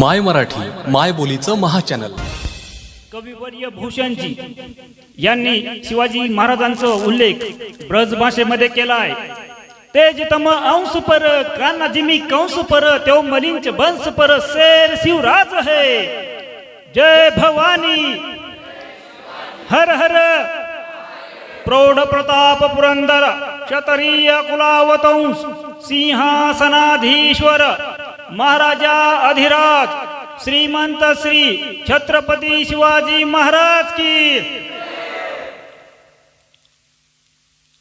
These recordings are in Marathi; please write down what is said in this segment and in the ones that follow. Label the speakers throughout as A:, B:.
A: माय मराठी माय बोलीचं महाचॅनल.
B: कविवर्य भूषणजी यांनी शिवाजी महाराजांचा उल्लेख ब्रज भाषेमध्ये केला आहे ते जितम अंश पर कान्हा जिमी कंस पर तेव मलिंच बंस पर शेर शिवराज है. जय भवानी. हर हर. प्रौढ प्रताप पुरंदर क्षत्रिय कुलावतंस सिंहासनाधीश्वर महाराजा अधिराज श्रीमंत श्री छत्रपती शिवाजी महाराज की।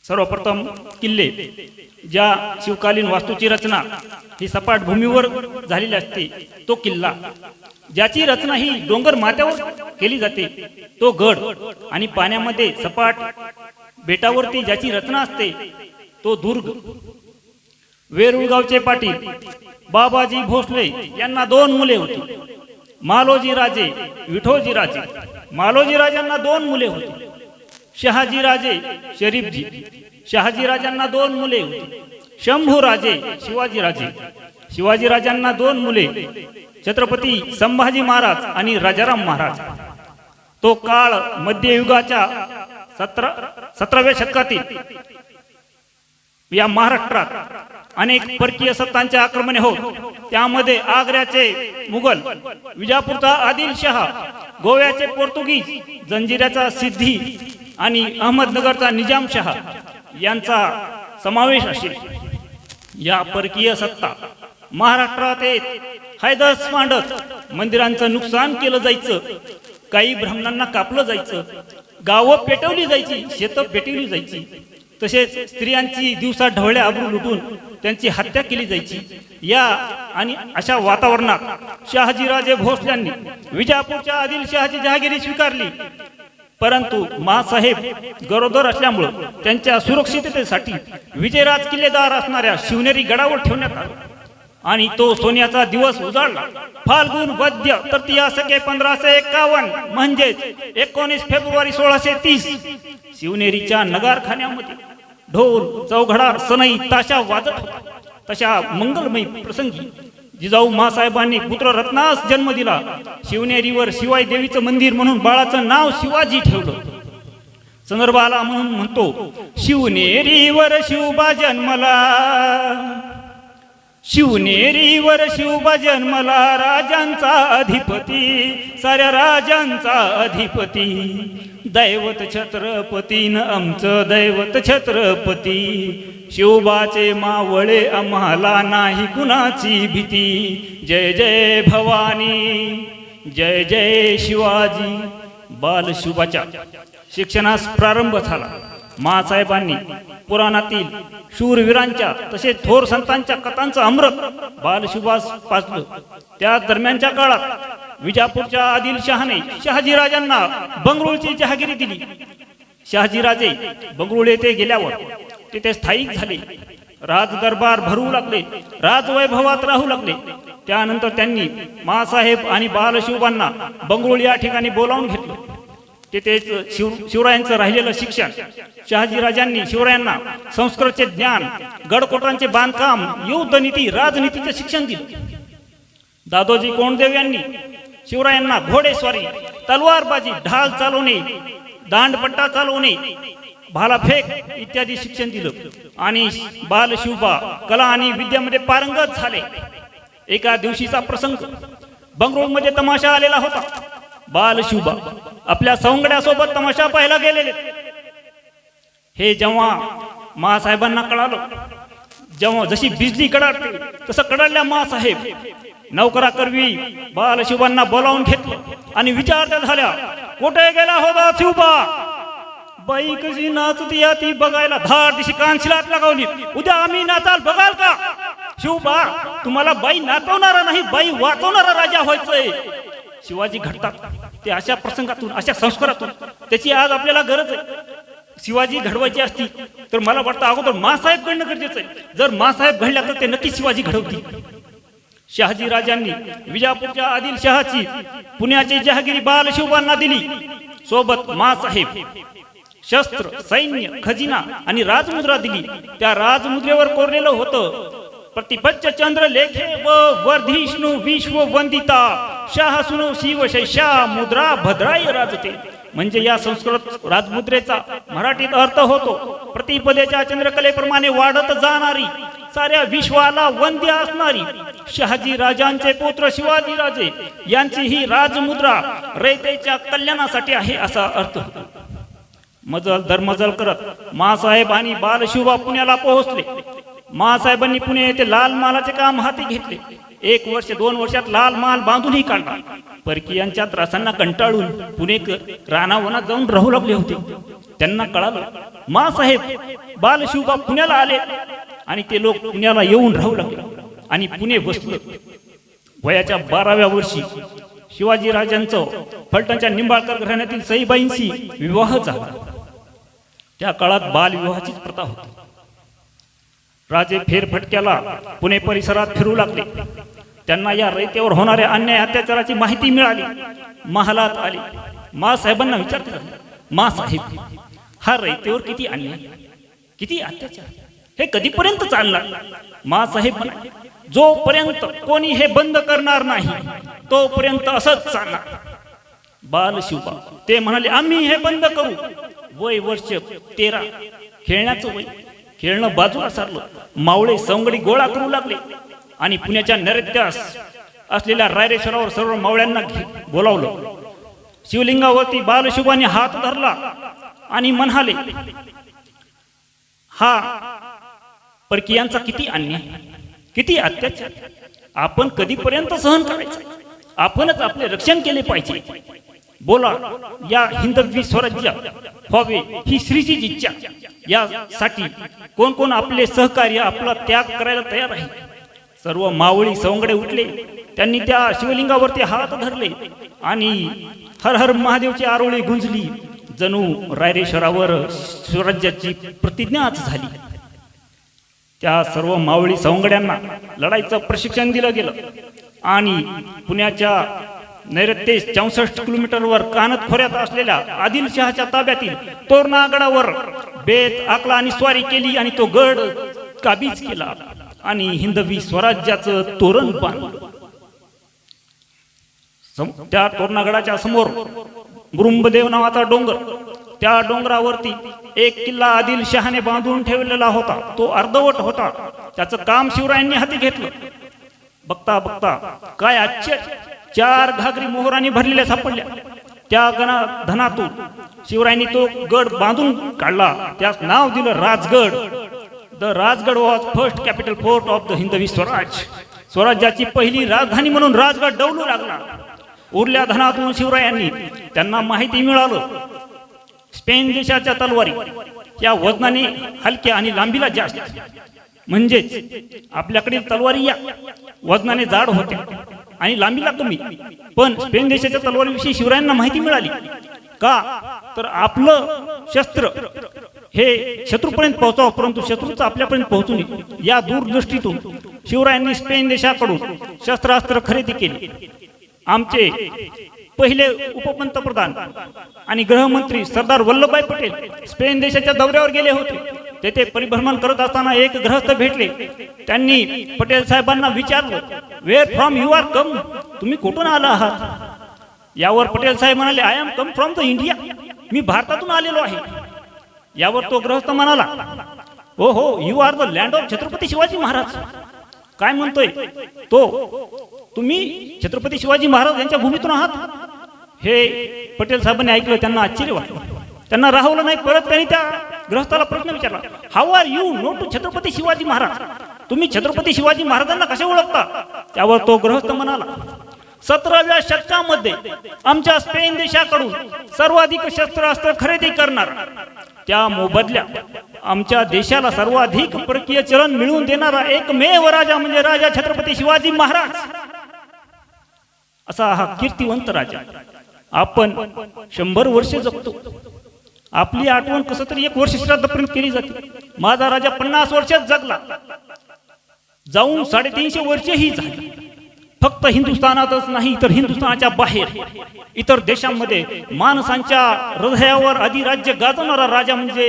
B: सर्वप्रथम किल्ले ज्या शिवकालीन वास्तूची रचना ही सपाट भूमीवर झालेली असते तो किल्ला ज्याची रचना ही डोंगर माथ्यावर केली जाते तो गड आणि पाण्यामध्ये सपाट बेटावरती ज्याची रचना असते तो दुर्ग. वेरुळगावचे पाटील बाबाजी भोसले यांना दोन मुले होती. मालोजी राजे विठोजी राजे. मालोजी राजांना दोन मुले होती. शहाजी राजे शरीफजी. शहाजी राजांना दोन मुले होती. शंभू राजे शिवाजी राजे. शिवाजी राजांना दोन मुले. छत्रपती संभाजी महाराज आणि राजाराम महाराज. तो काळ मध्ययुगाच्या सतरा सतराव्या शतकातील या महाराष्ट्रात अनेक परकीय सत्तांचे आक्रमणे होत. त्यामध्ये आग्र्याचे मुघल विजापूरचा आदिलशहा गोव्याचे पोर्तुगीज जंजिऱ्याचा सिद्धी आणि अहमदनगरचा निजामशहा यांचा समावेश असेल. या परकीय सत्ता महाराष्ट्रात येत हैदस मांडत मंदिरांचं नुकसान केलं जायचं काही ब्राह्मणांना कापलं जायचं गावं पेटवली जायची शेतं पेटवली जायची तसेच स्त्रियांची दिवसा ढवळ्या आबरू लुटून त्यांची हत्या केली जायची. या आणि अशा वातावरणात शहाजीराजे भोसल्यांनी विजापूरच्या आदिलशहाची जहागिरी स्वीकारली. परंतु मासाहेब गरोदर असल्यामुळं त्यांच्या सुरक्षिततेसाठी विजयराज किल्लेदार असणाऱ्या शिवनेरी गडावर ठेवण्यात आला. आणि तो सोन्याचा दिवस उजाडला फाल्गुन वद्य तृतीया सके पंधराशे एकावन्न म्हणजेच एकोणीस फेब्रुवारी सोळाशे तीस. शिवनेरीच्या नगारखान्यामध्ये ढोल चौघडा सनई ताशा वाजत होता. तशा मंगलमयी प्रसंगी जिजाऊ मासाहेबांनी पुत्र रत्नास जन्म दिला. शिवनेरीवर शिवाय देवीचं मंदिर म्हणून बाळाचं नाव शिवाजी ठेवलं. संदर्भाला म्हणून म्हणतो शिवनेरीवर शिवबा जन्मला. शिवनेरीवर शिवबा जन्मला राजांचा अधिपती साऱ्या राजांचा अधिपती. दैवत छत्रपतीन आमचं दैवत छत्रपती. शिवबाचे मावळे आम्हाला नाही कुणाची भीती. जय जय भवानी जय जय शिवाजी. बाल शिक्षणास प्रारंभ झाला. मासाहेबांनी पुराणातील शूरवीरांच्या तसेच थोर संतांच्या कथांचं अमृत बालशुभास पाचलं त्या दरम्यानच्या काळात विजापूरच्या आदिलशहाने शहाजीराजांना बंगळूरची जहागिरी दिली. शहाजीराजे बंगळुरू येथे गेल्यावर तिथे स्थायिक झाले. राजदरबार भरू लागले राजवैभवात राहू लागले. त्यानंतर त्यांनी मासाहेब आणि बालशिवांना बंगळुरू या ठिकाणी बोलावून घेतलं. तिथेच शिव शिवरायांचं राहिलेलं शिक्षण. शहाजीराजांनी शिवरायांना संस्कृतचे ज्ञान गडकोटांचे बांधकाम युद्धनीती राजनीतीचे शिक्षण दिलं. दादोजी कोंडदेव यांनी शिवरायांना घोडेस्वारी तलवारबाजी ढाल चालवणे दांडपट्टा चालवणे भालाफेक इत्यादी शिक्षण दिलं. आणि बाल शिवबा कला आणि विद्यामध्ये पारंगत झाले. एका दिवशीचा प्रसंग. बंगळूरमध्ये तमाशा आलेला होता. बालशुभा आपल्या सवंगड्यासोबत तमाशा पाहायला गेलेले. हे जेव्हा महासाहेबांना कळालं जेव्हा जशी बिजली कडाडते तसं कडाडल्या महासाहेब नौकरा करवी बालशिवांना बोलावून घेतलं आणि विचारत्या झाल्या कुठे गेला होता शिवबा बाई कशी नाचती या ती बघायला धार दिशी कांशिलात लगावली. उद्या आम्ही नाचाल बघाल का? शिवबा तुम्हाला बाई नाचवणारा नाही बाई वाचवणारा राजा व्हायचंय. शिवाजी घडतात. ते अशा प्रसंगातून अशा संस्कारातून त्याची आज आपल्याला गरज आहे. शिवाजी घडवायची असती तर मला वाटतं अगोदर मासाहेब घडणं गरजेचं आहे. जर मासाहेब घडल्या तर ते नक्की शिवाजी घडवतील. शहाजी राजांनी विजापूरच्या आदिल शहाची पुण्याची जहागिरी बालशिवबांना दिली. सोबत मासाहेब शस्त्र सैन्य खजिना आणि राजमुद्रा दिली. त्या राजमुद्रेवर कोरलेलं होतं. प्रतिपच्च चंद्र लेखे व वर्धिष्णू विश्व वंदिता शाह सुनो शिव शैशा मुद्रा भद्राय राजते. म्हणजे या संस्कृत राजमुद्रेचा मराठीत अर्थ होतो प्रतिपदेच्या चंद्रकलेप्रमाणे वाढत जाणारी साऱ्या विश्वाला वंद्य असणारी शहाजी राजांचे पुत्र शिवाजी राजे यांची ही राजमुद्रा रयतेच्या कल्याणासाठी आहे असा अर्थ होतो. मजल दरमजल करत मासाहेब आणि बालशिवा पुण्याला पोहोचले. मासाहेबांनी पुणे येथे लाल मालाचे काम हाती घेतले. एक वर्ष दोन वर्षात लाल माल बांधूनही काढला. परकीयांच्या त्रासांना कंटाळून पुणेकर रानावनात जाऊन राहू लागले होते. त्यांना कळालं मासाहेब बालशिवबा पुण्याला आले. आणि ते लोक पुण्याला येऊन राहू लागले. आणि पुणे बसलं. वयाच्या बाराव्या वर्षी शिवाजी राजांचं फलटणच्या निंबाळकर घराण्यातील सईबाईंशी विवाह झाला. त्या काळात बालविवाहाचीच प्रथा होती. राजे फेरफटक्याला पुणे परिसरात फिरू लागले. त्यांना या रयतेवर होणाऱ्या अन्याय अत्याचाराची माहिती मिळाली. महालात आली. मा साहेबांना विचारते मा साहेब हा रयतेवर किती अन्याय किती अत्याचार? हे कधीपर्यंत चालणार? मा साहेब जोपर्यंत कोणी हे बंद करणार नाही तोपर्यंत असंच चालणार. बाल शिवबा ते म्हणाले आम्ही हे बंद करू. वय वर्ष तेरा. खेळण्याचं वय. खेळणं बाजूला सारलं. मावळे सवंगडी गोळा करू लागले. आणि पुण्याच्या नैऋत्यास असलेल्या रायरेश्वरावर सर्व मावळ्यांना बोलावलं. शिवलिंगावरती बालशुभाने हात धरला आणि म्हणाले हा परकीयांचा किती अन्याय किती अत्याचार. आपण कधीपर्यंत सहन करायचं? आपणच आपले रक्षण केले पाहिजे. बोला या हिंदवी स्वराज्य व्हावे ही श्रीची इच्छा. यासाठी कोण कोण आपले सहकार्य आपला त्याग करायला तयार आहे? सर्व मावळी सवंगडे उठले. त्यांनी त्या शिवलिंगावरती हात धरले आणि हर हर महादेवची आरोळी गुंजली. जणू रायरेश्वरावर स्वराज्याची प्रतिज्ञाच झाली. त्या सर्व मावळी सवंगड्यांना लढाईचं प्रशिक्षण दिलं गेलं आणि पुण्याच्या नैऋत्य चौसष्ट किलोमीटरवर कानत खोऱ्यात असलेल्या आदिलशहाच्या ताब्यातील तोरणागडावर बेत आकला आणि स्वारी केली आणि तो गड काबीज केला. आणि हिंदवी स्वराज्याचं तोरण बांधलं त्या तोरणागडाच्या समोर गुरुंबदेव नावाचा डोंगर. त्या डोंगरावरती एक किल्ला आदिल शहाने बांधून ठेवलेला होता. तो अर्धवट होता. त्याचं काम शिवरायांनी हाती घेतलं. बघता बघता काय आश्चर्य. चार घागरी मोहरांनी भरलेल्या सापडल्या. त्या गणा धनातून शिवरायांनी तो गड बांधून काढला. त्यास नाव दिलं Rajgad. The Rajgad was first capital fort of the Hindavi Swaraj स्वराज्याची पहिली राजधानी म्हणून राजगड डवलू लागला. उरल्या धनातून शिवरायांनी त्यांना माहिती मिळालं. स्पेन देशाच्या तलवारी या वजनाने हलक्या आणि लांबीला जास्त. म्हणजेच आपल्याकडील तलवारी या वजनाने जाड होत्या आणि लांबीला कमी. पण स्पेन देशाच्या तलवारीविषयी शिवरायांना माहिती मिळाली. का? तर आपलं शस्त्र हे शत्रूपर्यंत पोहोचावं परंतु शत्रूचं आपल्यापर्यंत पोहोचू नये या दूरदृष्टीतून शिवरायांनी स्पेन देशाकडून शस्त्रास्त्र खरेदी केली. आमचे पहिले उपपंतप्रधान आणि गृहमंत्री सरदार वल्लभभाई पटेल स्पेन देशाच्या दौऱ्यावर गेले होते. तेथे परिभ्रमण करत असताना एक ग्रहस्थ भेटले. त्यांनी पटेल साहेबांना विचारलं where from you are come तुम्ही कुठून आला आहात? यावर पटेल साहेब म्हणाले I am come from the India मी भारतातून आलेलो आहे. यावर तो गृहस्थ म्हणाला हो हो you are the land of Chhatrapati Shivaji Maharaj. काय म्हणतोय? तो तुम्ही छत्रपती शिवाजी महाराज यांच्या भूमीतून आहात? हे पटेल साहेबांनी ऐकलं त्यांना आश्चर्य वाटलं. त्यांना राहवलं नाही परत त्यांनी त्या गृहस्थाला प्रश्न विचारला how are you know to Chhatrapati Shivaji Maharaj? तुम्ही छत्रपती शिवाजी महाराजांना कसे ओळखता? त्यावर तो गृहस्थ म्हणाला सतराव्या शतकामध्ये आमच्या स्पेन देशाकडून सर्वाधिक शस्त्रास्त्र खरेदी करणार त्या मोबदल्या आमच्या देशाला सर्वाधिक परकीय चलन मिळवून देणारा एकमेव राजा म्हणजे राजा छत्रपती शिवाजी महाराज. असा हा कीर्तिवंत राजा. आपण शंभर वर्ष जगतो. आपली आठवण कसं तरी एक वर्ष श्राद्धपर्यंत केली जाते. माझा राजा पन्नास वर्षात जगला. जाऊन साडेतीनशे वर्षही झाली. फक्त हिंदुस्थानातच नाही तर हिंदुस्थानाच्या बाहेर. इतर देशांमध्ये माणसांच्या हृदयावर अधिराज्य गाजवणारा राजा म्हणजे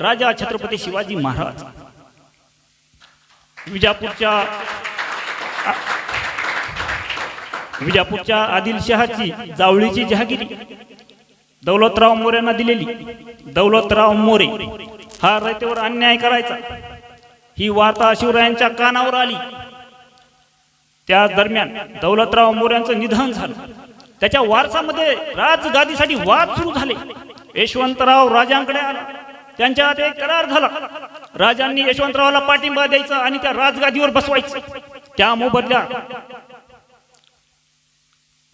B: राजा छत्रपती शिवाजी महाराज. विजापूरच्या विजापूरच्या आदिलशहाची जावळीची जहागिरी दौलतराव मोरेंना दिलेली. दौलतराव मोरे हा रयतेवर अन्याय करायचा. ही वार्ता शिवरायांच्या कानावर आली. त्या दरम्यान दौलतराव मोऱ्यांचं निधन झालं. त्याच्या वारसामध्ये राजगादीसाठी वाद सुरू झाले. यशवंतराव राजांकडे आला. त्यांच्यात एक करार झाला. राजांनी यशवंतरावाला पाठिंबा द्यायचा आणि त्या राजगादीवर बसवायचं. त्या मोबदल्या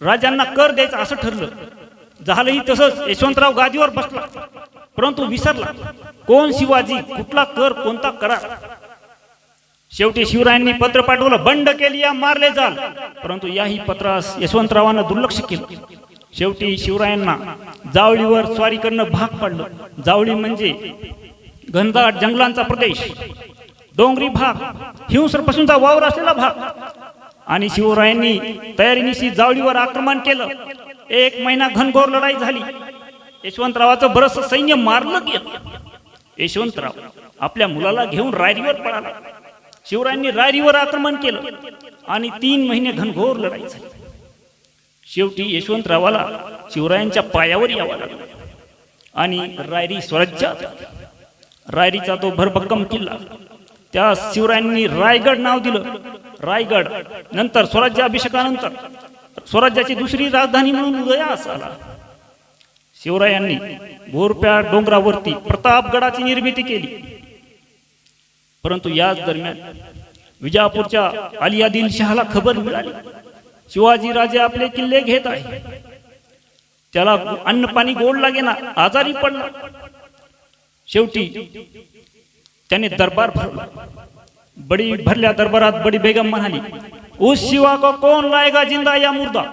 B: राजांना कर द्यायचा असं ठरलं. झालंही तसंच. यशवंतराव गादीवर बसला. परंतु विसरला. कोण शिवाजी? कुठला कर? कोणता करार? शेवटी शिवरायांनी पत्र पाठवलं बंड केली या मारले जाल. परंतु याही पत्रास यशवंतरावांना दुर्लक्ष केलं. शेवटी शिवरायांना जावळीवर स्वारी करणं भाग पडलं. जावळी म्हणजे घनदाट जंगलांचा प्रदेश. डोंगरी भाग हिंसरपासूनचा वावर असलेला भाग. आणि शिवरायांनी तयारीनिशी जावळीवर आक्रमण केलं. एक महिना घनघोर लढाई झाली. यशवंतरावाचं बरस सैन्य मारलं गेलं. यशवंतराव आपल्या मुलाला घेऊन रायरीवर पळाला. शिवरायांनी रायरीवर आक्रमण केलं आणि तीन महिने घनघोर लढाई झाली. शेवटी यशवंतरावाला शिवरायांच्या पायावर यावं लागलं आणि रायरी स्वराज्यात रायरीचा तो भरभक्कम किल्ला त्या शिवरायांनी रायगड नाव दिलं. रायगड नंतर स्वराज्याभिषेकानंतर स्वराज्याची दुसरी राजधानी म्हणून उदयास आला. शिवरायांनी भोरप्या डोंगरावरती प्रतापगडाची निर्मिती केली. परंतु याच दरम्यान विजापूरच्या अली शहाला खबर मिळाली. शिवाजी राजे आपले किल्ले घेत आहे. त्याला अन्न पाणी गोड लागेना आजारी पडला. शेवटी त्याने दरबार भरला. बडी भरल्या दरबारात बडी बेगम म्हणाली उस शिवा को कोण लायगा जिंदा या मुर्दा?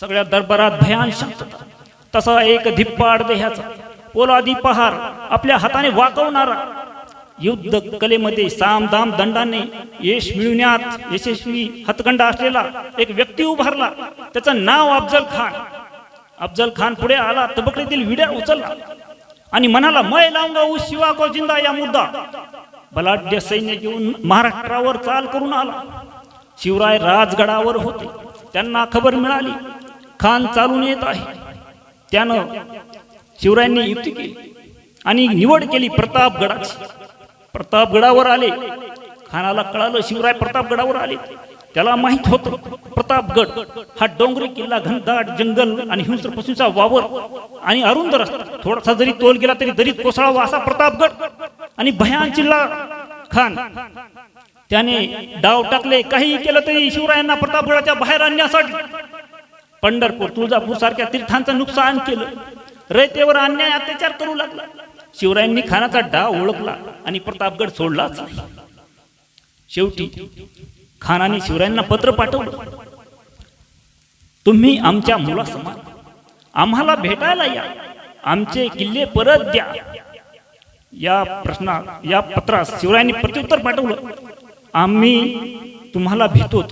B: सगळ्या दरबारात भयान शांतता. तसा एक धिप्पाड देहाचा पोलादी पहार आपल्या हाताने वाकवणारा युद्ध कलेमध्ये साम दाम दंडाने यश मिळवण्यात यशस्वी हतखंड असलेला एक व्यक्ती उभारला. त्याचं नाव अफजल खान. अफजल खान पुढे आला तबकडीतील विड्या उचलला आणि म्हणाला मय लावगा उस शिवा को जिंदा या मुद्दा. बलाढ्य सैन्य घेऊन महाराष्ट्रावर चाल करून आला. शिवराय राजगडावर होते. त्यांना खबर मिळाली खान चालून येत आहे. त्यानं शिवरायांनी युक्ती केली आणि निवड केली प्रतापगडाची. प्रतापगडावर आले. खानाला कळालं शिवराय प्रतापगडावर आले. त्याला माहीत होतं प्रतापगड हा डोंगरी किल्ला घनदाट जंगल आणि हिंस्र वावर आणि अरुंद रस्ता. थोडासा जरी तोल गेला तरी दरीत कोसळावा असा प्रतापगड आणि भयान चिल्ला खान. त्याने डाव टाकले काही केलं तरी शिवरायांना प्रतापगडाच्या बाहेर आणण्यासाठी. पंढरपूर तुळजापूर सारख्या तीर्थांचं नुकसान केलं. रयतेवर अन्याय अत्याचार करू लागला. शिवरायांनी खानाचा डाव ओळखला आणि प्रतापगड सोडलाच. शेवटी खानाने शिवरायांना पत्र पाठवलं. तुम्ही आमच्या मुलासमान आम्हाला भेटायला या. आमचे किल्ले परत द्या. या प्रश्ना या पत्रास शिवरायांनी प्रत्युत्तर पाठवलं. आम्ही तुम्हाला भेटतो.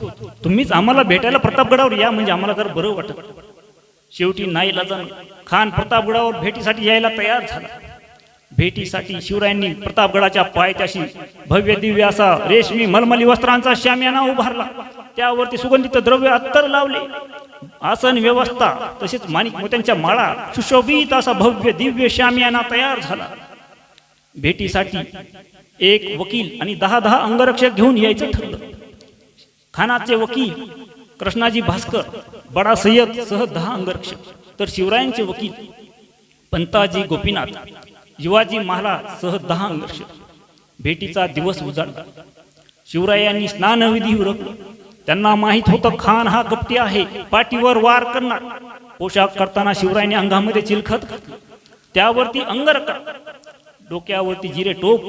B: तुम्हीच आम्हाला भेटायला प्रतापगडावर या म्हणजे आम्हाला जर बरं वाटत. शेवटी नाही लजन खान प्रतापगडावर भेटीसाठी यायला तयार झाला. भेटीसाठी शिवरायांनी प्रतापगडाच्या पायथ्याशी भव्य दिव्य असा रेशमी मलमली वस्त्रांचा शामियाना उभारला. त्यावरती सुगंधित द्रव्य अत्तर लावले. आसन व्यवस्था तसेच माणिक मोत्यांच्या माळा सुशोभित असा भव्य दिव्य शामियाना तयार झाला. भेटीसाठी एक वकील आणि दहा दहा अंगरक्षक घेऊन यायचं ठरलं. खानाचे वकील कृष्णाजी भास्कर बडा सय्यद सह दहा अंगरक्षक. तर शिवरायांचे वकील पंताजी गोपीनाथ. शिवाजी महाराज सह दहा वर्ष भेटीचा दिवस उजाडला. शिवरायांनी स्नानविधी उरकलं. त्यांना माहीत होतं खान हा कपटी आहे पाठीवर वार करणार. पोशाख करताना शिवरायाने अंगामध्ये चिलखत घातलं. त्यावरती अंगरका डोक्यावरती जिरे टोप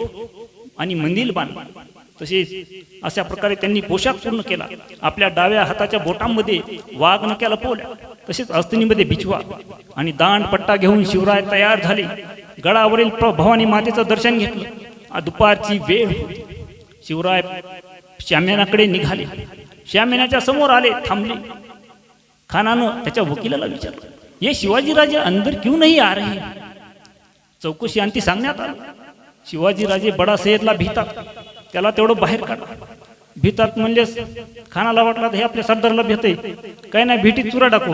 B: आणि मंदिल बांध. तसेच अशा प्रकारे त्यांनी पोशाख पूर्ण केला. आपल्या डाव्या हाताच्या बोटांमध्ये वाघ नक्या लपवल्या तसेच अस्तिनीमध्ये बिछवा आणि दांड पट्टा घेऊन शिवराय तयार झाले. गडावरील प्र- भवानी मातेचं दर्शन घेतलं. दुपारची वेळ शिवराय श्याम्यानाकडे निघाले. श्याम्यानाच्या समोर आले थांबले. खानानं त्याच्या वकिलाला विचारलं हे शिवाजीराजे अंदर क्यों नहीं आ रहे? चौकशी अंती सांगण्यात आली. शिवाजीराजे बडा सय्यदला भीतात. त्याला तेवढं बाहेर काढा. भीतात म्हणजे खानाला वाटला हे आपल्या सरदारला भेते काही नाही भेटीत चुरा टाकू.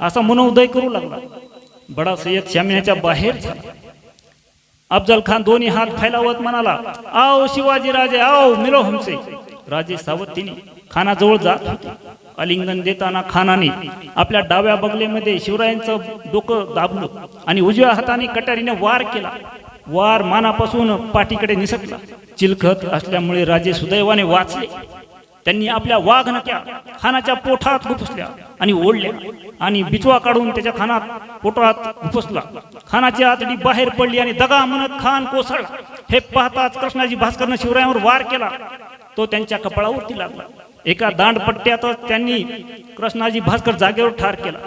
B: असा मनोदय करू लागला. बडा सय्यद श्यामिनाच्या बाहेर झाला. अफजल खान दोन्ही हात फैलावत म्हणाला आओ शिवाजी राजे आओ मिलो हमसे. राजे सावतीने खानाजवळ जात होते. अलिंगन देताना खानाने आपल्या डाव्या बगलेमध्ये शिवरायांचं डोकं दाबलं आणि उजव्या हाताने कटारीने वार केला. वार मानापासून पाठीकडे निसटला. चिलखत असल्यामुळे राजे सुदैवाने वाचले. त्यांनी आपल्या वाघनक्या खानाच्या पोठात घुपसल्या आणि ओढल्या आणि बिचवा काढून त्याच्या खानात पोटात घुपसला. खानाची आतडी बाहेर पडली आणि दगा म्हणत खान कोसळला. हे पाहताच कृष्णाजी भास्करनं शिवरायांवर वार केला. तो त्यांच्या कपाळावरती लागला. एका दांडपट्ट्यातच त्यांनी कृष्णाजी भास्कर जागेवर ठार केला.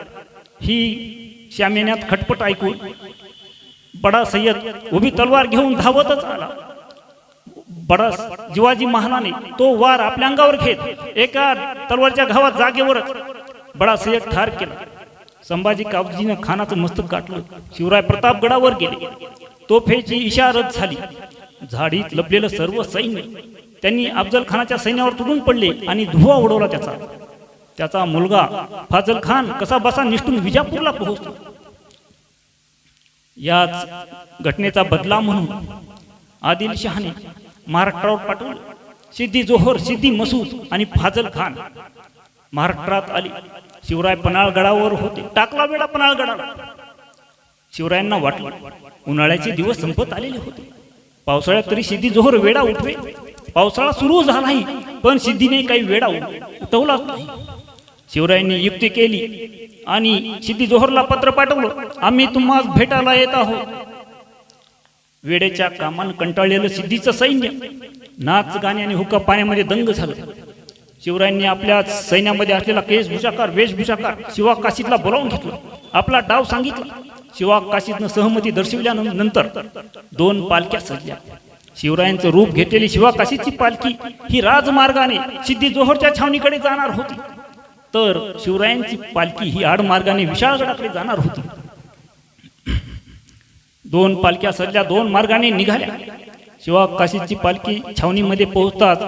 B: ही श्यामेन्यात खटपट ऐकून बडा सय्यद उभी तलवार घेऊन धावतच आला. बडा जिवाजी महाराने तो वार आपल्या अंगावर घेत एका तलवारच्या घावात जागेवरच बडा सय्यद ठार केला. संभाजी कावजीनं खानाचं मस्तक गाठलं. शिवराय प्रतापगडावर गेले. तोफेची इशारत झाली. झाडीत लपलेलं सर्व सैन्य. त्यांनी अफजल खानाच्या सैन्यावर तुडून पडले आणि धुवा उडवला त्याचा. त्याचा मुलगा फाजल खान कसा बसा निष्ठून विजापूरला पोहोचला. याच घटनेचा बदला म्हणून आदिलशहाने महाराष्ट्रावर पाठवलं. सिद्धी जोहर सिद्धी मसूद आणि फाजल खान. महाराष्ट्रात आली. शिवराय पन्हाळगडावर होते. टाकला वेळा पन्हाळगडाला शिवरायांना वाटलं उन्हाळ्याचे दिवस संपत आलेले होते. पावसाळ्यात तरी सिद्धी जोहर वेडा उठवे. पावसाळा सुरू झालाही पण सिद्धीने काही वेडा उठवलाच नाही. शिवरायांनी युक्ती केली आणि सिद्धी जोहरला पत्र पाठवलं आम्ही तुम्हाला भेटायला येत आहोत. वेडेच्या कामानं कंटाळलेलं सिद्धीचं सैन्य. नाच गाणे आणि हुक्का पाण्यामध्ये दंग झालं. शिवरायांनी आपल्या सैन्यामध्ये असलेला केशभूषाकार वेशभूषाकार शिवा काशीतला बोलावून घेतला. आपला डाव सांगितला. शिवा काशीतनं सहमती दर्शविल्यानंतर दोन पालख्या सजल्या. शिवरायांचं रूप घेतलेली शिवा काशीची पालखी ही राजमार्गाने सिद्धी जोहरच्या छावणीकडे जाणार होती. तर शिवरायांची पालखी ही आडमार्गाने विशाळगडाकडे जाणार होती. दोन पालख्या सध्या दोन मार्गाने निघाल्या. शिवा काशीची पालखी छावणीमध्ये पोहोचताच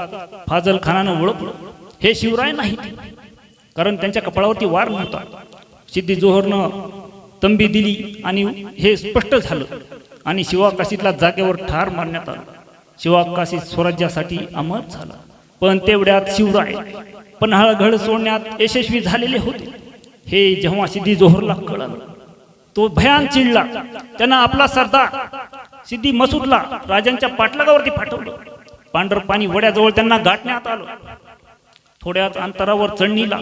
B: फाजल खानानं ओळखलं. हे शिवराय नाही कारण त्यांच्या कपाळावरती वार नव्हता. सिद्धी जोहरनं तंबी दिली आणि हे स्पष्ट झालं आणि शिवा काशीतला जागेवर ठार मारण्यात आलं. शिवा काशी स्वराज्यासाठी अमर झाला. पण तेवढ्यात शिवराय पन्हाळगड सोडण्यात यशस्वी झालेले होते. हे जेव्हा सिद्धी जोहरला कळलं तो भयान चिडला. त्यांना आपला सरदार सिद्धी मसूदला राजांच्या पाठलागावरती पाठवलं. पांढर पाणी वड्याजवळ त्यांना गाठण्यात आलं. थोड्याच अंतरावर चढणीला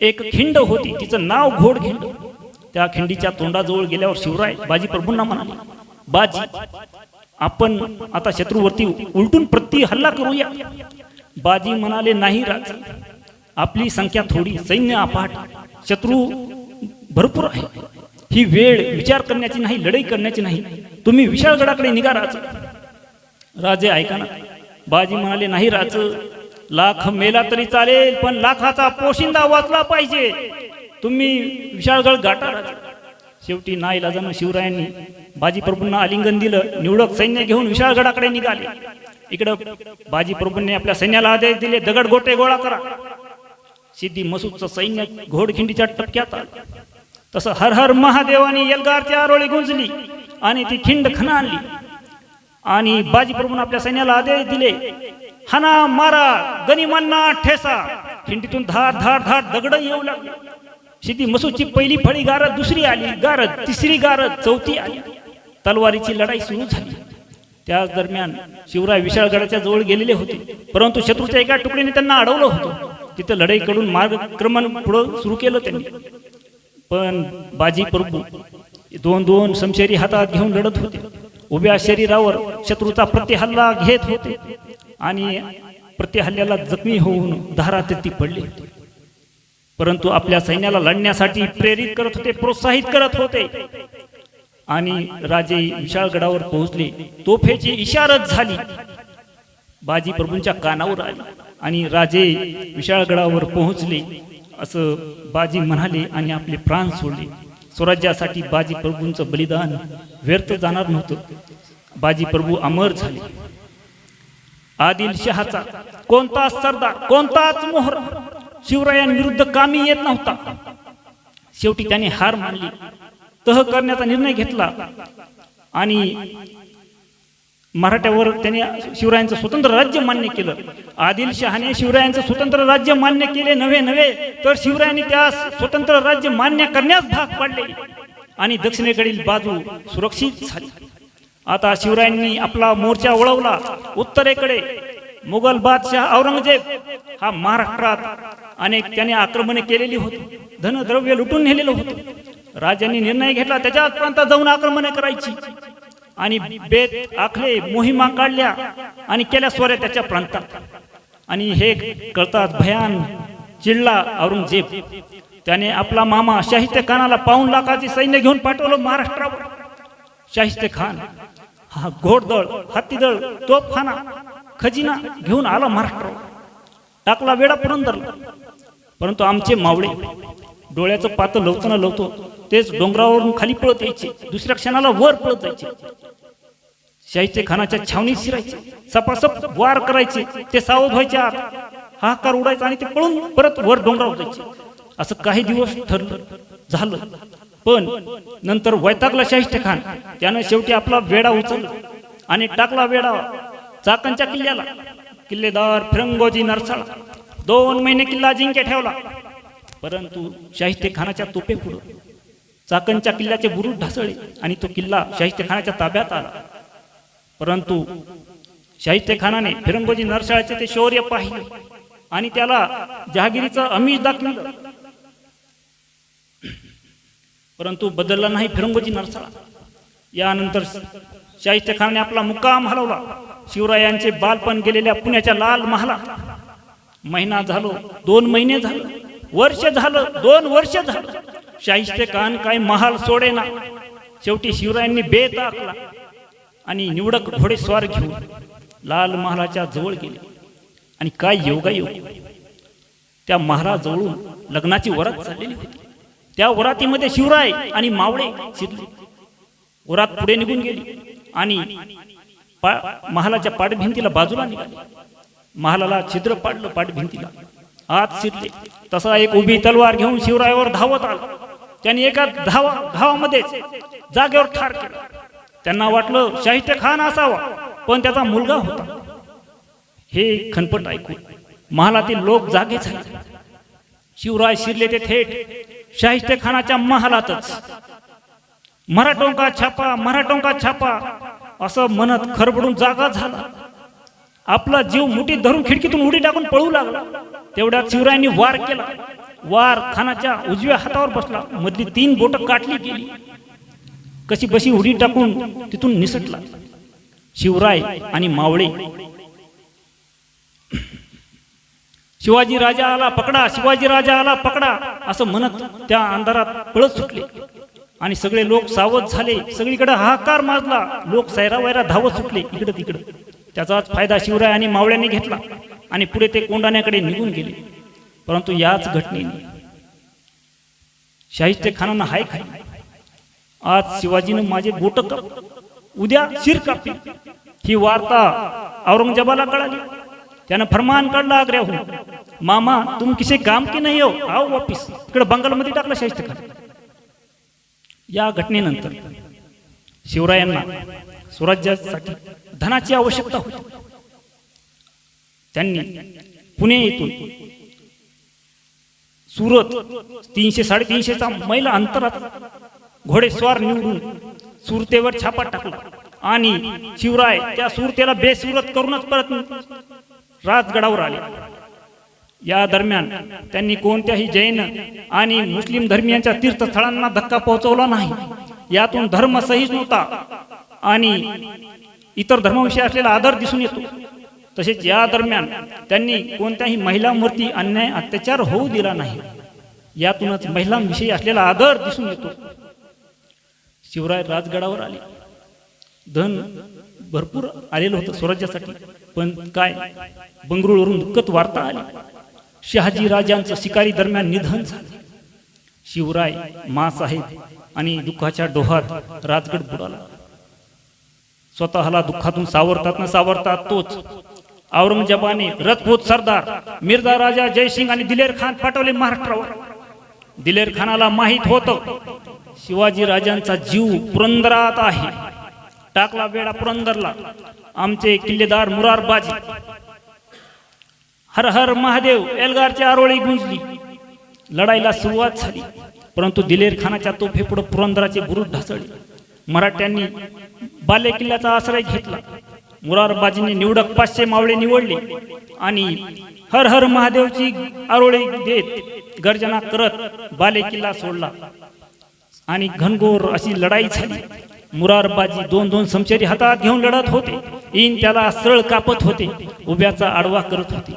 B: एक खिंड होती. तिचं नाव घोड खिंड. त्या खिंडीच्या तोंडाजवळ गेल्यावर शिवराय बाजी प्रभूंना म्हणाले बाजी आपण आता शत्रूवरती उलटून प्रति हल्ला करूया. बाजी म्हणाले नाही राज. आपली संख्या थोडी. सैन्य अपाट. शत्रू भरपूर आहे. ही वेळ विचार करण्याची नाही लढाई करण्याची नाही. तुम्ही विशाळगडाकडे निघा राज. राजे ऐका ना. बाजी म्हणाले नाही राज. लाख मेला तरी चालेल पण लाखाचा पोशिंदा वाचला पाहिजे. तुम्ही विशाळगड गाठा राज. शेवटी नाईलाजानं शिवरायांनी बाजी प्रभूंना आलिंगन दिलं. निवडक सैन्य घेऊन विशाळगडाकडे निघाले. इकडं बाजी प्रभूंनी आपल्या सैन्याला आदेश दिले दगड गोटे गोळा करा. सिद्धी मसूदचं सैन्य घोडखिंडीच्या टपक्यात आलं. तसं हर हर महादेवानी यलगारची आरोळी गुंजली आणि ती खिंड खना आणली. आणि बाजीप्रभून आपल्या सैन्याला आदेश दिले हाना मारा गनिमांना ठेसा. खिंडीतून धार धार धार दगड येऊ लागले. सिद्धी मसूदची पहिली फळी गारद दुसरी आली गारद तिसरी गारद चौथी आली. तलवारीची लढाई सुरू झाली. त्याच दरम्यान शिवराय विशाळगडाच्या जवळ गेलेले होते. परंतु शत्रूच्या एका तुकडीने त्यांना अडवलं होतं. तिथं लढाईकडून मार्गक्रमण पुढं सुरू केलं त्यांनी. पण बाजी प्रभू दोन दोन समशेरी हातात घेऊन लढत होते. उभ्या शरीरावर शत्रूचा प्रतिहल्ला घेत होते आणि प्रतिहल्ल्याला जखमी होऊन धारातीर्थी पडली. परंतु आपल्या सैन्याला लढण्यासाठी प्रेरित करत होते प्रोत्साहित करत होते. आणि राजे विशाळगडावर पोहोचले. तोफेची इशारत झाली. बाजी प्रभूंच्या कानावर आली आणि राजे विशाळगडावर पोहोचले. असं बाजी म्हणाले आणि आपले प्राण सोडले. स्वराज्यासाठी बाजी प्रभूंचं बलिदान व्यर्थ जाणार नव्हतं. बाजी प्रभू अमर झाले. आदिलशहाचा कोणताच सरदार कोणताच मोहर शिवरायांविरुद्ध कामी येत नव्हता. शेवटी त्याने हार मानली. तह करण्याचा निर्णय घेतला. आणि मराठ्यावर त्यांनी शिवरायांचं स्वतंत्र राज्य मान्य केलं. आदिलशहाने शिवरायांचं स्वतंत्र राज्य मान्य केले नव्हे नव्हे तर शिवरायांनी त्यास स्वतंत्र राज्य मान्य करण्यास भाग पाडले. आणि दक्षिणेकडील बाजू सुरक्षित झाली. आता शिवरायांनी आपला मोर्चा वळवला. उत्तरेकडे मुघल बादशाह औरंगजेब हा महाराष्ट्रात अनेक त्याने आक्रमणे केलेली होती. धनद्रव्य लुटून नेलेलं होतं. राजांनी निर्णय घेतला त्याच्याच प्रांतात जाऊन आक्रमणे करायची. आणि बेत आखले मोहिमा काढल्या आणि केल्या स्वऱ्या त्याच्या प्रांतात. आणि हे कळतात भयान चिडला औरंगजेब. त्याने आपला मामा शाहिस्ते खानाला पाऊन लाखाचे सैन्य घेऊन पाठवलं महाराष्ट्रावर. शाहिस्ते खान हा घोडदळ हत्तीदळ तोफखाना खजिना घेऊन आला महाराष्ट्रावर. टाकला वेडा पुरंदरला परंतु आमचे मावळे डोळ्याचं पातं लवताना लवतो तेच डोंगरावरून खाली पळत यायचे. दुसऱ्या क्षणाला वर पळत जायचे. शाहीचे खानाच्या छावणीत शिरायचे. सपासप वार करायचे. ते सावध व्हायचे आत. हाकार उडायचा आणि ते पळून परत वर डोंगरावर जायचे. असं काही दिवस ठरलं झालं. पण नंतर वैतागला शाहिस्ते खान. त्यानं शेवटी आपला वेडा उचलला आणि टाकला वेडा चाकणच्या किल्ल्याला. किल्लेदार फिरंगोजी नरसाळा. दोन महिने किल्ला जिंके ठेवला. परंतु शाहिस्ते खानाच्या तोपे पुढं चाकणच्या किल्ल्याचे बुरुज ढासळले आणि तो किल्ला शाहिस्ते खानाच्या ताब्यात आला. परंतु शाहिस्ते खानाने फिरंगोजी नरसाळ्याचे ते शौर्य पाहिले आणि त्याला जहागिरीचं अमिष दाखवलं. परंतु बदलला नाही फिरंगोजी नरसाळा. यानंतर शाहिस्ते खानाने आपला मुक्काम हलवला. शिवरायांचे बालपण गेलेल्या पुण्याच्या लाल महाला. महिना झालो दोन महिने झालं वर्ष झालं दोन वर्ष झालं. शाहिस्ते खान काय महाल सोडे ना शेवटी शिवरायांनी बेत आखला आणि निवडक घोडेस्वार घेऊन लाल महालाच्या जवळ गेले. आणि काय योगायोग? त्या महालाजवळून लग्नाची वरात चाललेली होती. त्या वरातीमध्ये शिवराय आणि मावळे शिरले. वरात पुढे निघून गेली आणि पा- महालाच्या पाठभिंतीला बाजूला निघाली. महालाला छिद्र पाडलं पाठभिंतीला आत शिरले. तसा एक उभी तलवार घेऊन शिवरायावर धावत आला. त्याने एका धावा धावामध्येच जागेवर ठार केला. त्यांना वाटलं शाहिस्ते खान असावा पण त्याचा मुलगा होता. हे खनपट ऐकून महालातील लोक जागे झाले. शिवराय शिरले ते थेट शाहिस्ते खानाच्या महालातच. मराठोंका छापा मराठोंका छापा असं म्हणत खरबडून जागा झाला. आपला जीव मुठीत धरून खिडकीतून उडी टाकून पळू लागला. तेवढ्यात शिवरायांनी वार केला. वार खानाच्या उजव्या हातावर बसला. मधली तीन बोट काटली गेली. कशी बशी उडी टाकून तिथून निसटला. शिवराय आणि मावळे. शिवाजी राजा आला पकडा शिवाजी राजा आला पकडा असं म्हणत त्या अंधारात पळत सुटले. आणि सगळे लोक सावध झाले. सगळीकडे हाहाकार माजला. लोक सैरा वैरा धावत सुटले. इकडं तिकडं. त्याचाच फायदा शिवराय आणि मावळ्यांनी घेतला. आणि पुढे ते कोंडाण्याकडे निघून गेले. परंतु याच घटनेने शाहिस्ते खानांना हाय खाय आज शिवाजीनं माझे बोट काप. उद्या शिर कापी. ही वार्ता औरंगजेबाला कळाली. त्यानं फरमान काढला आग्र्याहून. मामा तुम किसे काम की नाही हो? आओ वापिस. इकडे बंगालमध्ये टाकलं शाहिस्ते या घटनेनंतर शिवरायांना स्वराज्यासाठी धनाची आवश्यकता होती. त्यांनी पुणे येथून सुरत तीनशे साडेतीनशेचा मैल अंतरात घोडेस्वार निवडून सुरतेवर छापा टाकला. आणि शिवराय त्या सुरतेला बेसुरत करूनच परत राजगडावर आले. या दरम्यान त्यांनी कोणत्याही जैन आणि मुस्लिम धर्मियांच्या तीर्थस्थळांना धक्का पोहोचवला नाही. यातून धर्म सहिष्णुता आणि इतर धर्माविषयी असलेला आदर दिसून येतो. तसेच या दरम्यान त्यांनी कोणत्याही महिलांवरती अन्याय अत्याचार होऊ दिला नाही. यातूनच महिलांविषयी असलेला आदर दिसून येतो. शिवराय राजगडावर आले. धन भरपूर आलेलं होतं स्वराज्यासाठी. पण काय? बंगळुरूवरून दुःखद वार्ता आली. शहाजी राजांचं शिकारी दरम्यान निधन झालं. शिवराय मासाहेब आणि दुःखाच्या डोहात राजगड बुडाला. स्वतःला दुःखातून सावरतात न सावरतात तोच. औरंगजेबाने रथपूत सरदार मिर्झा राजा जयसिंग आणि दिलेर खान पाठवले महाराष्ट्रावर. दिलेर खानाला माहीत होतं. शिवाजी राजांचा जीव पुरंदरात आहे. टाकला वेळा पुरंदरला. आमचे किल्लेदार मुरारबाजी. हर हर महादेव एल्गारची आरोळी गुंजली. लढाईला सुरुवात झाली. परंतु दिलेर खानाच्या तोफेपुढे पुरंदराचे बुरुज ढासळले. मराठ्यांनी बाले किल्ल्याचा आश्रय घेतला. मुरारबाजीने निवडक पाचशे मावळे निवडले आणि हर हर महादेवची आरोळी देत गर्जना करत बाले किल्ला सोडला. आणि घनघोर अशी लढाई झाली. मुरारबाजी दोन दोन समशेरी हातात घेऊन लढत होते. इन त्याला सरळ कापत होते. उभ्याचा आडवा करत होते.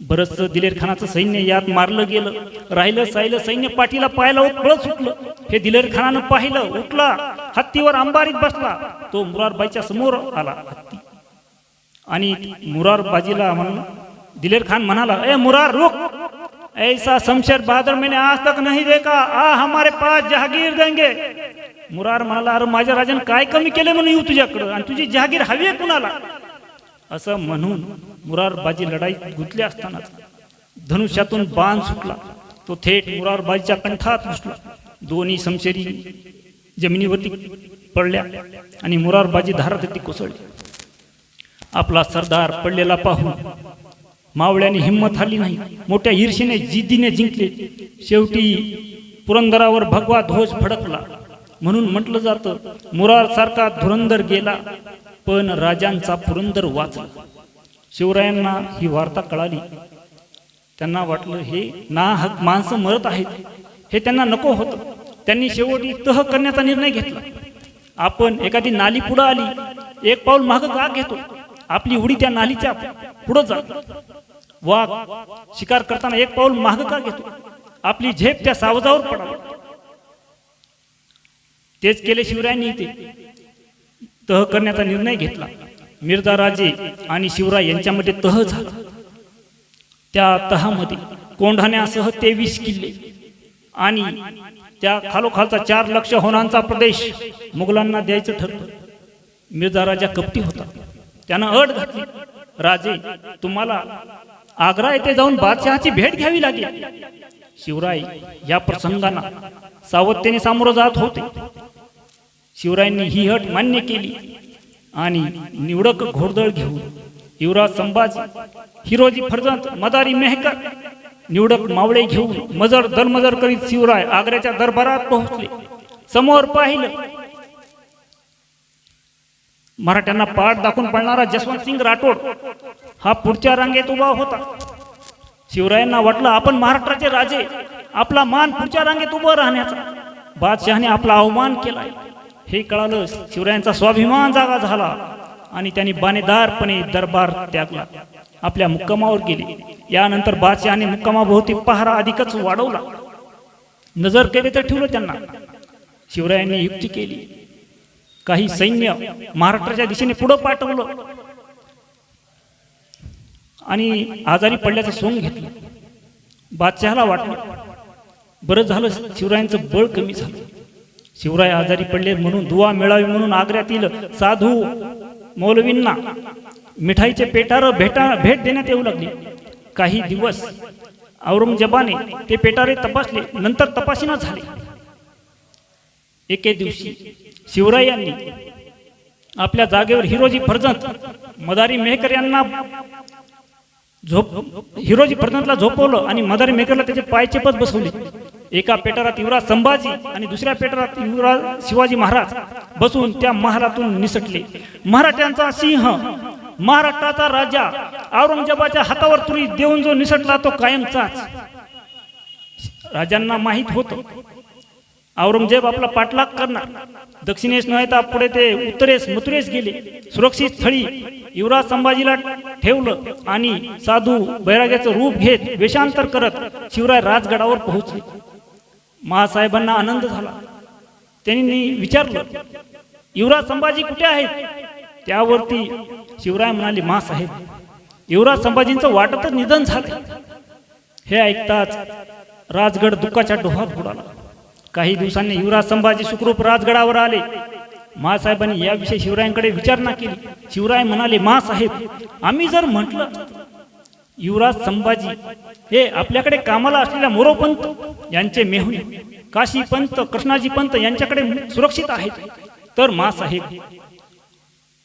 B: बरंच दिलेर खानाचं सैन्य यात मारलं गेलं. राहिलं साहिलं सैन्य पाठीला पायाला पळत सुटलं. हे दिलेर खानानं पाहिलं उठला. हत्तीवर अंबारीत बसला. तो मुरारबाईच्या समोर आला हत्ती. आणि मुरारबाजीला म्हणून दिलेर खान म्हणाला ए मुरार रोख ऐसा शमशेर बहादुर मैंने आज तक नहीं देखा। आ हमारे पास जहागीर देंगे। मुरार म्हणाला अरे माझ्या राजाने काय कमी केले म्हणून येऊ तुझ्याकडं? आणि तुझी जहागीर हवी आहे कुणाला? असं म्हणून मुरारबाजी लढाईत गुंतली असताना धनुष्यातून बाण सुटला. तो थेट मुरारबाजीच्या कंठात घुसला. दोन्ही समशेरी जमिनीवरती पडल्या आणि मुरारबाजी धारात कोसळली. आपला सरदार पडलेला पाहून मावळ्याने हिंमत आली नाही. मोठ्या ईर्षेने जिद्दीने जिंकले. शेवटी पुरंदरावर भगवा ध्वज फडकला. म्हणून म्हटलं जातं मुरार सारखा धुरंदर गेला पण राजांचा पुरंदर वाचला. शिवरायांना ही वार्ता कळाली. त्यांना वाटलं हे ना हक माणसं मरत आहेत. हे त्यांना नको होतं. त्यांनी शेवटी तह करण्याचा निर्णय घेतला. आपण एखादी नाली पुढं आली एक पाऊल मागं का घेतो. आपली उडी त्या नालीच्या पुढं जा वाघ शिकार करताना एक पाऊल माग का घेतो? आपली झेप त्या सावजावर पडावी. तेच केले शिवरायांनी ते तह करण्याचा निर्णय घेतला. मिर्झा राजे आणि शिवराय यांच्यामध्ये तह झाला. त्या तहामध्ये कोंढाण्यासह तेवीस किल्ले आणि त्या खालोखालचा चार लक्ष होणांचा प्रदेश मुघलांना द्यायचं ठरलं. मिर्झा राजा कपटी होता. त्यानं अट घातली. राजे तुम्हाला आग्रा येथे जाऊन बादशहाची भेट घ्यावी लागली. शिवराय या प्रसंगांना सावधतेने सामोरं जात होते. शिवरायांनी ही हट मान्य केली आणि निवडक घोडदळ घेऊन युवराज संभाजी हिरोजी फर्जंत मदारी मेहकर निवडक मावळे घेऊन मजर दरमजर करीत शिवराय आग्र्याच्या दरबारात पोहोचले. समोर पाहिलं मराठ्यांना पाठ दाखवून पडणारा जसवंत सिंग राठोड हा पुढच्या रांगेत उभा होता. शिवरायांना वाटलं आपण महाराष्ट्राचे राजे आपला मान पुढच्या रांगेत उभं राहण्याचा. बादशहाने आपला अवमान केलाय. हे कळालं शिवरायांचा स्वाभिमान जागा झाला आणि त्यांनी बाणेदारपणे दरबार त्यागला. आपल्या मुक्कामावर गेले. यानंतर बादशहाने मुक्कामाभोवती पहारा अधिकच वाढवला. नजर केले तर ठेवलं त्यांना. शिवरायांनी युक्ती केली. काही सैन्य महाराष्ट्राच्या दिशेने पुढं पाठवलं. आणि आजारी पडल्याचं सोंग घेतलं. बादशहाला वाटलं. बरं झालं शिवरायांचं बळ कमी झालं. शिवराय आजारी पडले म्हणून दुवा मिळावी म्हणून आग्र्यातील साधू मौलवींना मिठाईचे पेटार भेटा भेट देण्यात येऊ लागली. काही दिवस औरंगजेबाने ते पेटारे तपासले. नंतर तपासणा झाले. एके दिवशी शिवरायांनी आपल्या जागेवर हिरोजी फर्जंत मदारी मेहकर यांना झोप हिरोजी फर्जंतला झोपवलं आणि मदारी मेहकरला त्याचे पायचेपत बसवले. एका पेटारात युवराज संभाजी आणि दुसऱ्या पेटारात युवराज शिवाजी महाराज बसून त्या महालातून निसटले. मराठ्यांचा सिंह महाराष्ट्राचा राजा औरंगजेबाच्या हातावर तुरी देऊन जो निसटला तो कायमचाच. राजांना माहीत होतं औरंगजेब आपला पाठलाग करणार. दक्षिणेस नव्हे तर पुढे ते उत्तरेस मथुरेस गेले. सुरक्षित स्थळी युवराज संभाजीला ठेवलं आणि साधू बैराग्याचं रूप घेत वेषांतर करत शिवराय राजगडावर पोहोचले. महासाहेबांना आनंद झाला. त्यांनी विचारलं युवराज संभाजी कुठे आहेत? त्यावरती शिवराय म्हणाले महासाहेब युवराज संभाजींचं वाटतच निधन झालं. हे ऐकताच राजगड दुःखाच्या डोहात बुडाला. काही दिवसांनी युवराज संभाजी सुखरूप राजगडावर आले. मासाहेबांनी याविषयी शिवरायांकडे विचारणा केली. शिवराय म्हणाले मासाहेब आम्ही जर म्हटलं युवराज संभाजी हे आपल्याकडे कामाला असलेल्या मोरोपंत यांचे मेहुणे काशी पंत कृष्णाजी पंत यांच्याकडे सुरक्षित आहेत. तर मासाहेब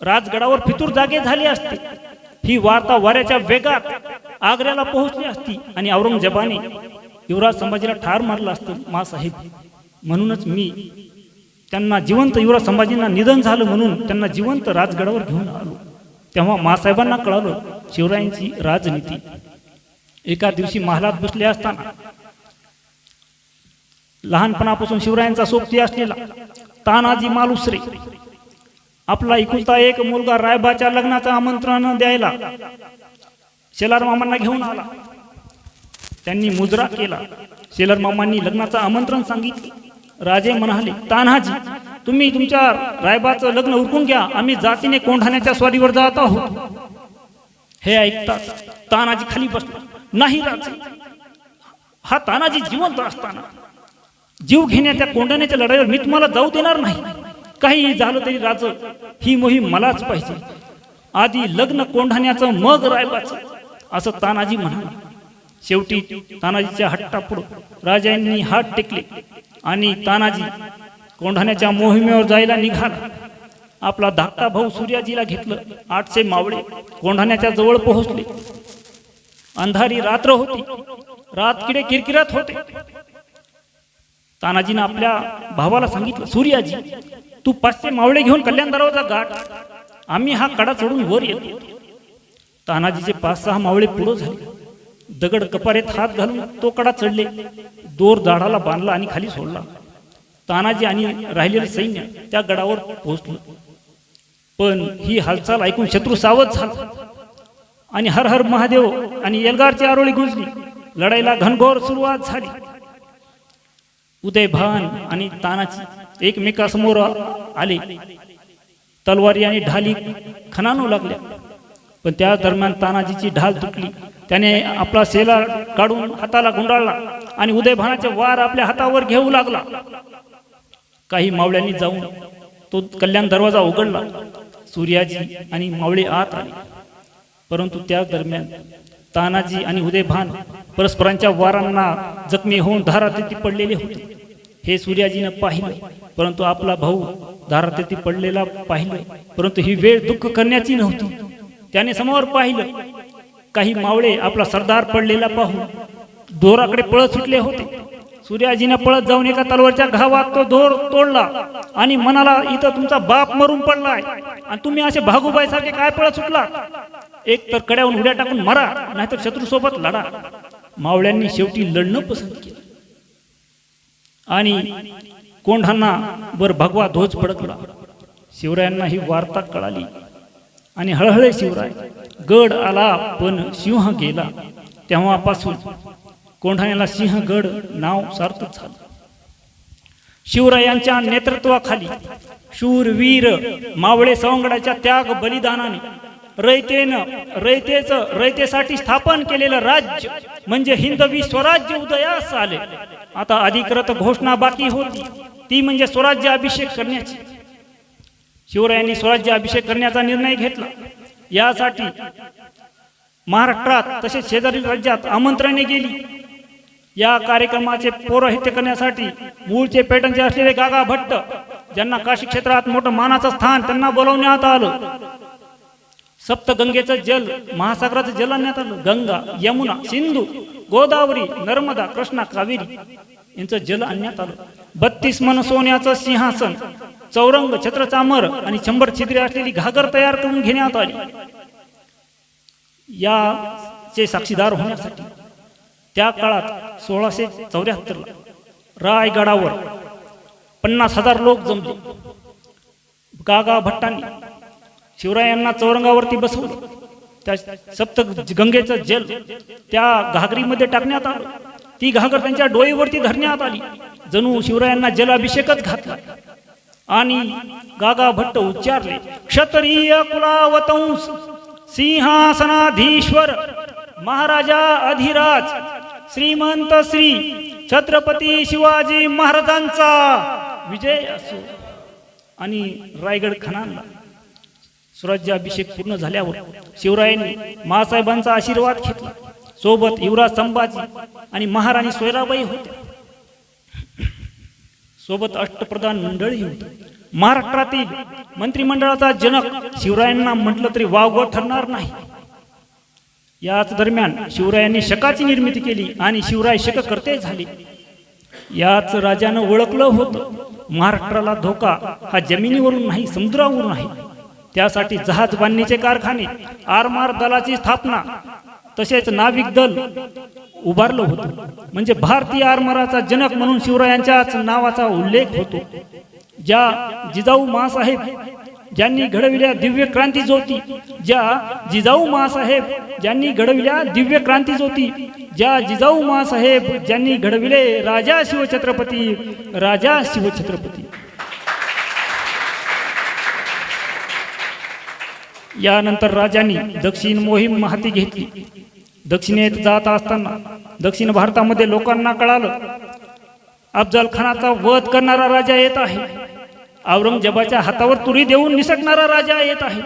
B: राजगडावर फितूर जागे झाले असते. ही वार्ता वाऱ्याच्या वेगात आग्र्याला पोहोचली असती आणि औरंगजेबाने युवराज संभाजीला ठार मारलं असतं. मासाहेब म्हणूनच मी त्यांना जिवंत युवराज संभाजींना निधन झालं म्हणून त्यांना जिवंत राजगडावर घेऊन आलो. तेव्हा मासाहेबांना कळालं शिवरायांची राजनीती. एका दिवशी महालात बसले असताना लहानपणापासून शिवरायांचा सोबती असलेला तानाजी मालुसरे आपला एकुलता एक मुलगा रायबाच्या लग्नाचं आमंत्रण द्यायला शेलार मामांना घेऊन आला. त्यांनी मुजरा केला. शेलार मामांनी लग्नाचं आमंत्रण सांगितलं. राजे म्हणाले तान्हाजी तुम्ही तुमच्या रायबाचं लग्न उरकून घ्या. आम्ही जातीने कोंढाण्याच्या स्वारीवर जात आहोत. हे ऐकता तानाजी खाली बसला. नाही राजे हा तानाजी जिवंत असताना जीव घेण्याच्या कोंढाण्याच्या लढाईवर मी तुम्हाला जाऊ देणार नाही. काही झालं तरी राज ही मोहीम मलाच पाहिजे. आधी लग्न कोंढाण्याचं मग रायबाचं. असं तानाजी म्हणाला. शेवटी तानाजीच्या हट्टापुढं राजांनी हात टेकले. आणि तानाजी कोंढाण्याच्या मोहिमेवर जायला निघाला. आपला धाकटा भाऊ सूर्याजीला घेतलं. आठशे मावळे कोंढाण्याच्या जवळ पोहोचले. अंधारी रात्र होती. रातकिडे किरकिरात होते. तानाजीनं आपल्या भावाला सांगितलं सूर्याजी तू पाचशे मावळे घेऊन कल्याण दरवाजा गाठ. आम्ही हा कडा चढून वर येतो. तानाजीचे पाच सहा मावळे पुढं झाले. दगड कपारेत हात घालून तो कडा चढले. दोर दाडाला बांधला आणि खाली सोडला. तानाजी आणि राहिलेले सैन्य त्या गडावर पोहोचलं. पण ही हालचाल ऐकून शत्रू सावध झाला. आणि हर हर महादेव आणि एल्गारची आरोळी गुंजली. लढाईला घनघोर सुरुवात झाली. उदयभान आणि तानाची एकमेकासमोर आले. तलवारी आणि ढाली खणानू लागल्या. पण त्या दरम्यान तानाजीची ढाल तुटली. त्याने आपला सेला काढून हाताला गुंडाळला आणि उदयभानाचे वार आपल्या हातावर घेऊ लागला. काही मावळ्यांनी जाऊन तो कल्याण दरवाजा उघडला. सूर्याजी आणि मावळे आत आले. परंतु त्या दरम्यान तानाजी आणि उदयभान परस्परांच्या वारांना जखमी होऊन धारातीर्थी पडलेले होते. हे सूर्याजीनं पाहिलं परंतु आपला भाऊ धारातीर्थी पडलेला पाहिलं. परंतु ही वेळ दुःख करण्याची नव्हती. त्याने समोर पाहिलं काही मावळे आपला सरदार पडलेला पाहून दोराकडे पळत सुटले होते. सूर्याजीने पळत जाऊन एका तलवारच्या घावात तो दोर तोडला आणि मनाला इथं तुमचा बाप मरून पडलाय आणि तुम्ही असे भागूबाई सारखे काय पळत सुटला? एक तर कड्याहून उड्या टाकून मरा नाहीतर शत्रू सोबत लढा. मावळ्यांनी शेवटी लढणं पसंत केलं. आणि कोंढांना वर भगवा ध्वज पडकला शिवरायांना ही वार्ता कळाली आणि हळहळे शिवराय गड आला पण सिंह गेला. तेव्हापासून कोंढाण्याला सिंहगड नाव सार्थक झालं. शिवरायांच्या नेतृत्वाखाली शूरवीर मावळे सवंगडाच्या त्याग बलिदानाने रयतेनं रयतेच रयतेसाठी स्थापन केलेलं राज्य म्हणजे हिंदवी स्वराज्य उदयास आले. आता अधिकृत घोषणा बाकी होती. ती म्हणजे स्वराज्य अभिषेक करण्याची. शिवरायांनी स्वराज्य अभिषेक करण्याचा निर्णय घेतला. यासाठी महाराष्ट्रात तसेच शेजारील राज्यात आमंत्रणे गेली. या कार्यक्रमाचे पौरोहित्य करण्यासाठी मूळचे पेटनचे असलेले गागा भट्ट ज्यांना काशी क्षेत्रात मोठं मानाचं स्थान त्यांना बोलवण्यात आलं. सप्तगंगेचं जल महासागराचं जल आणण्यात आलं. गंगा यमुना सिंधू गोदावरी नर्मदा कृष्णा कावेरी यांचं जल आणण्यात आलं. बत्तीस मन सोन्याचं सिंहासन चौरंग छत्रचामर आणि शंभर छिद्रे असलेली घागर तयार करून घेण्यात आली. याचे साक्षीदार होण्यासाठी त्या काळात सोळाशे चौऱ्याहत्तरला रायगडावर पन्नास हजार लोक जमले. गागा भट्टांनी शिवरायांना चौरंगावरती बसवलं. त्या सप्त गंगेचं जल त्या घागरीमध्ये टाकण्यात आलं. ती घागर त्यांच्या डोळीवरती धरण्यात आली. जणू शिवरायांना जलाभिषेकच घातला. आणि गागा भट्ट उच्चारले क्षत्रिय कुलावतंस सिंहासनाधीश्वर महाराजा अधिराज श्रीमंत श्री छत्रपती शिवाजी महाराजांचा विजय असो. आणि रायगड खणांना स्वराज्याभिषेक पूर्ण झाल्यावर शिवरायांनी महासाहेबांचा आशीर्वाद घेतला. सोबत युवराज संभाजी आणि महाराणी सोयराबाई होत्या. सोबत अष्टप्रधान मंडळही होत. महाराष्ट्रातील मंत्रिमंडळाचा जनक शिवरायांना म्हटलं तरी वावगं ठरणार नाही. याच दरम्यान शिवरायांनी शकाची निर्मिती केली आणि शिवराय शककर्ते झाले. याच राजानं ओळखलं होतं. महाराष्ट्राला धोका हा जमिनीवरून नाही समुद्रावरून आहे त्यासाठी जहाज बांधणीचे कारखाने आरमार दलाची स्थापना तसेच नाविक दल उभारलं होतं. म्हणजे भारतीय आरमाराचा जनक म्हणून शिवरायांच्याच नावाचा उल्लेख होतो. ज्या जिजाऊ मासाहेब ज्यांनी घडविल्या दिव्य क्रांती ज्योती ज्या जिजाऊ मासाहेब ज्यांनी घडविल्या दिव्य क्रांती ज्योती ज्या जिजाऊ मासाहेब ज्यांनी घडविले राजा शिवछत्रपती राजा शिवछत्रपती. यानंतर राजांनी दक्षिण मोहीम हाती घेतली. दक्षिणेत जात असताना दक्षिण भारतामध्ये लोकांना कळालं अफजल खानाचा वध करणारा राजा येत आहे. औरंगजेबाच्या हातावर तुरी देऊन निसटणारा राजा येत आहे.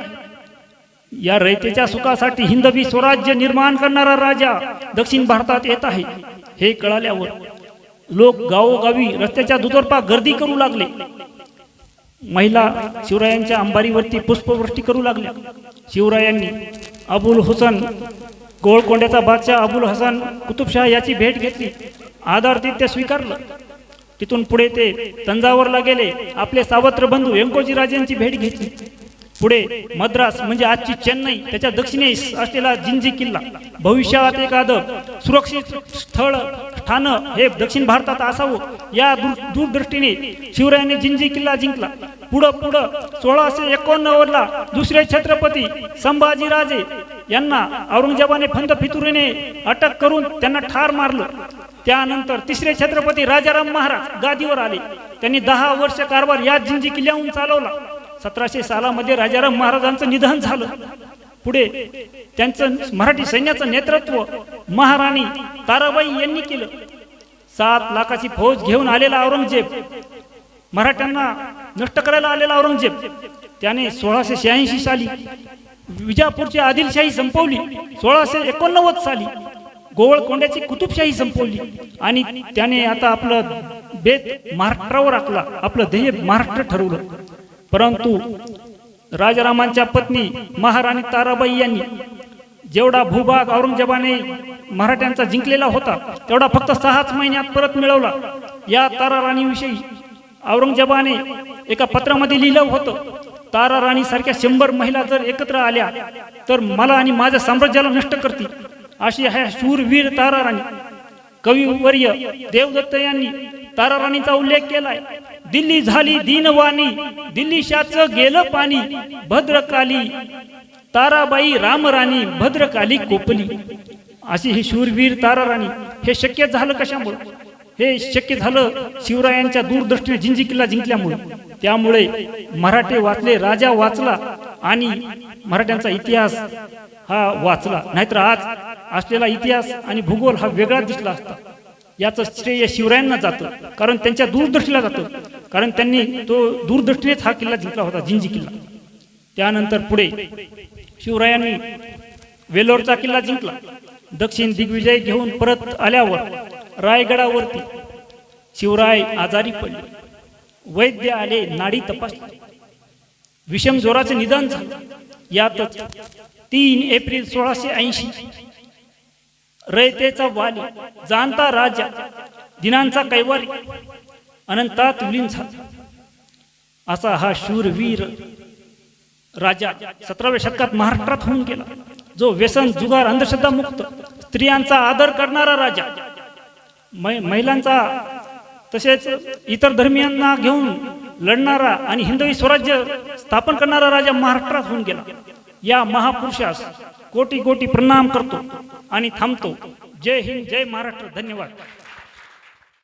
B: या रयतेच्या सुखासाठी हिंदवी स्वराज्य निर्माण करणारा राजा दक्षिण भारतात येत आहे. हे कळाल्यावर लोक गावोगावी रस्त्याच्या दुतर्फा गर्दी करू लागले. महिला शिवरायांच्या अंबारीवरती पुष्पवृष्टी करू लागल्या. शिवरायांनी अबुल हुसन गोळकोंड्याचा बादशाह अबुल हसन कुतुबशाह याची भेट घेतली. आदरातिथ्य स्वीकारलं. तिथून पुढे ते तंजावरला गेले. आपले सावत्र बंधू व्यंकोजी राजेंची भेट घेतली. पुढे मद्रास म्हणजे आजची चेन्नई त्याच्या दक्षिणेस असलेला जिंजी किल्ला. भविष्यात एखादं सुरक्षित स्थळ ठाणं हे दक्षिण भारतात असावं. या दूर दूरदृष्टीने शिवरायांनी जिंजी किल्ला जिंकला. पुढं पुढं सोळाशे एकोणनव्वदला दुसरे छत्रपती संभाजीराजे यांना औरंगजेबाने फंद फितुरीने अटक करून त्यांना ठार मारलं. त्यानंतर तिसरे छत्रपती राजाराम महाराज गादीवर आले. त्यांनी दहा वर्ष कारभार या जिंजी किल्ल्याहून चालवला. सतराशे सालामध्ये राजाराम महाराजांचं निधन झालं. पुढे त्यांचं मराठी सैन्याचं नेतृत्व महाराणी ताराबाई यांनी केलं. सात लाखाची फौज घेऊन आलेला औरंगजेब मराठ्यांना नष्ट करायला आलेला औरंगजेब त्याने सोळाशे शहाऐंशी साली विजापूरची आदिलशाही संपवली. सोळाशे एकोणनव्वद साली गोवळकोंड्याची कुतुबशाही संपवली. आणि त्याने आता आपलं बेत महाराष्ट्रावर आखला. आपलं ध्येय महाराष्ट्र ठरवलं. परंतु राजारामांच्या पत्नी महाराणी ताराबाई यांनी जेवढा भूभाग औरंगजेबाने मराठ्यांचा जिंकलेला होता तेवढा फक्त सहाच महिन्यात परत मिळवला. या तारा राणीविषयी औरंगजेबाने एका पत्रामध्ये लिहिलं होतं. तारा राणी सारख्या शंभर महिला जर एकत्र आल्या तर मला आणि माझ्या साम्राज्याला नष्ट करतील. अशी ह्या शूरवीर तारा राणी. कविवर्य देवदत्त यांनी तारा राणीचा उल्लेख केलाय. दिल्ली झाली दीनवाणी दिल्लीशाच गेलं पाणी भद्रकाली. ताराबाई रामराणी भद्रकाली कोपली. अशी ही शूरवीर तारा राणी. हे शक्य झालं कशामुळे? हे शक्य झालं शिवरायांच्या दूरदृष्टीने जिंजी किल्ला जिंकल्यामुळे. त्यामुळे मराठे वाचले राजा वाचला आणि मराठ्यांचा इतिहास हा वाचला. नाहीतर आज असलेला इतिहास आणि भूगोल हा वेगळा दिसला असता. याचं श्रेय शिवरायांना जातं कारण त्यांच्या दूरदृष्टीला जातं. कारण त्यांनी तो दूरदृष्टीनेच हा किल्ला जिंकला होता जिंजी किल्ला. त्यानंतर पुढे शिवरायांनी वेलोरचा किल्ला जिंकला. दक्षिण दिग्विजय घेऊन परत आल्यावर रायगडावरती शिवराय आजारी पडले. वैद्य आले नाडी तपासली. विषम जोराचे निधन झालं. यातच तीन एप्रिल सोळाशे ऐंशी. रयतेचा वाली जाणता राजा दिनांचा कैवारी अनंतात विलीन झाला. असा हा शूरवीर राजा सतराव्या शतकात महाराष्ट्रात होऊन गेला. जो व्यसन जुगार अंधश्रद्धा मुक्त स्त्रियांचा आदर करणारा राजा मै- महिलांचा तसेच इतर धर्मियांना घेऊन लढणारा आणि हिंदवी स्वराज्य स्थापन करणारा राजा महाराष्ट्रात होऊन गेला. या महापुरुषास कोटी कोटी प्रणाम करतो आणि थांबतो. जय हिंद जय महाराष्ट्र. धन्यवाद.